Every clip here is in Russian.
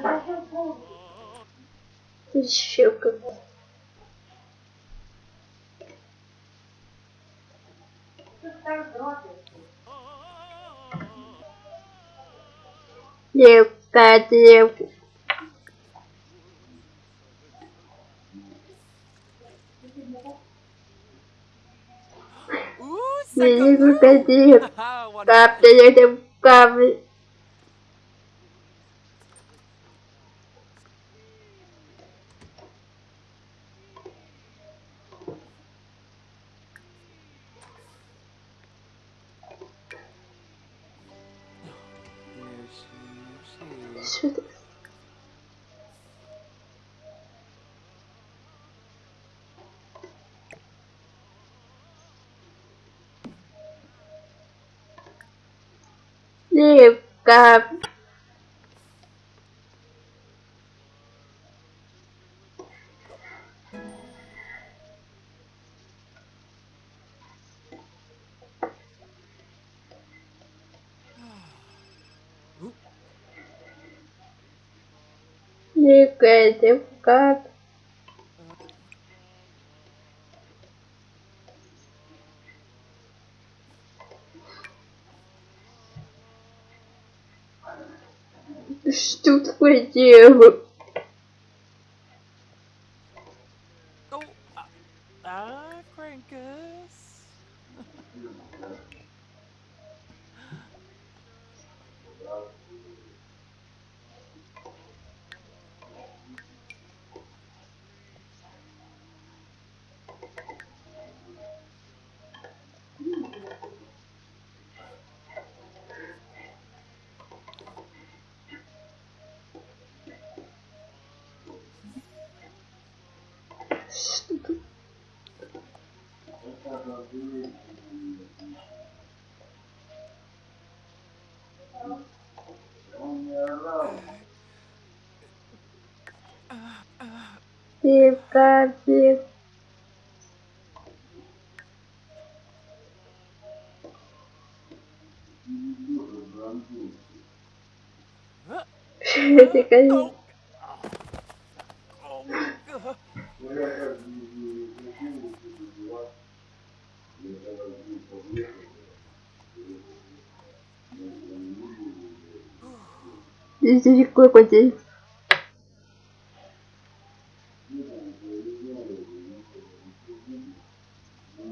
Negative four. Negative. Menino perdido. Tá perdendo o caminho. Shoot. Negative. Negative. Как? Что такое делаю? Negative. Oh. Oh, uh, Здесь далеко куда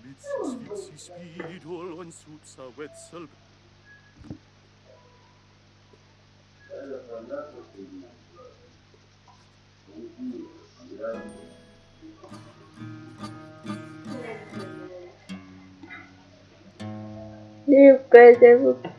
Spiți spidul în sub să veți. You guys ever...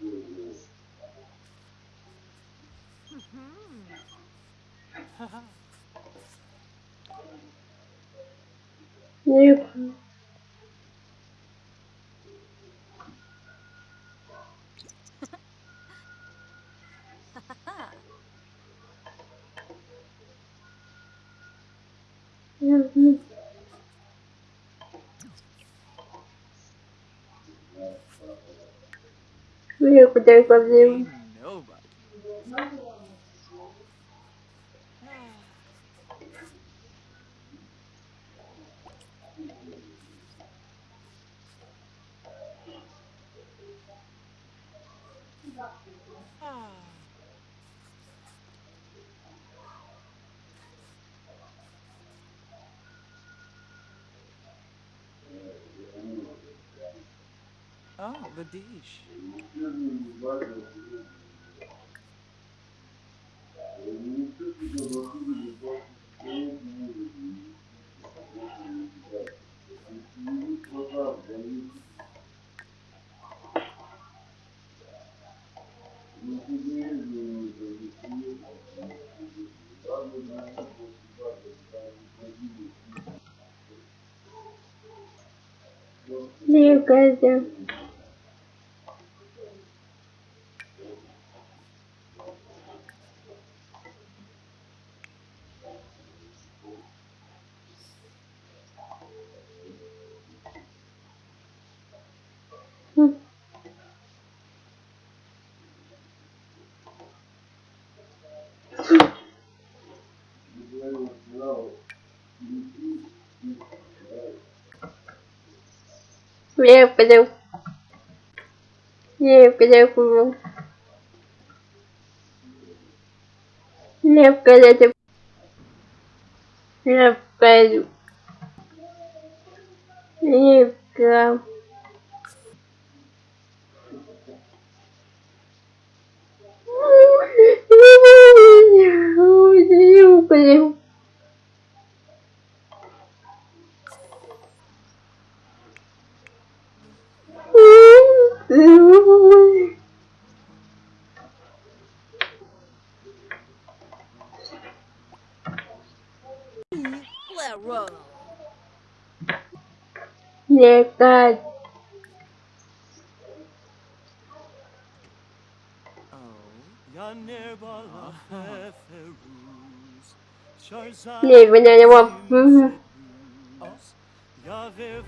Ник, дай победим. poder fazer Oh, the dish. Meu caso. Ник, пойдем. Ник, дай победим. Ник, дай Ник, пойдем. Ник, а. А. Oh. Sharzad Ник, меня не. Os Yaver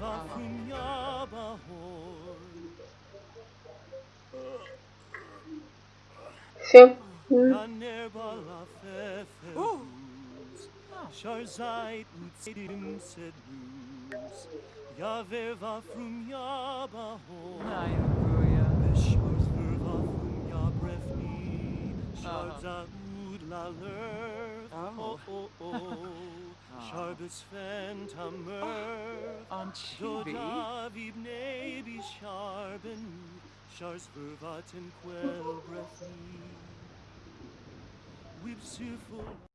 Sharzait utzidim sedus Yaver vafrum yabaho Nayakuya Beshars vervafrum yabrefni Sharza ud laler Oh oh oh Sharbus fentamer ah, Dodav ibne bisharben Shars vervaten quel brefni Wibsuful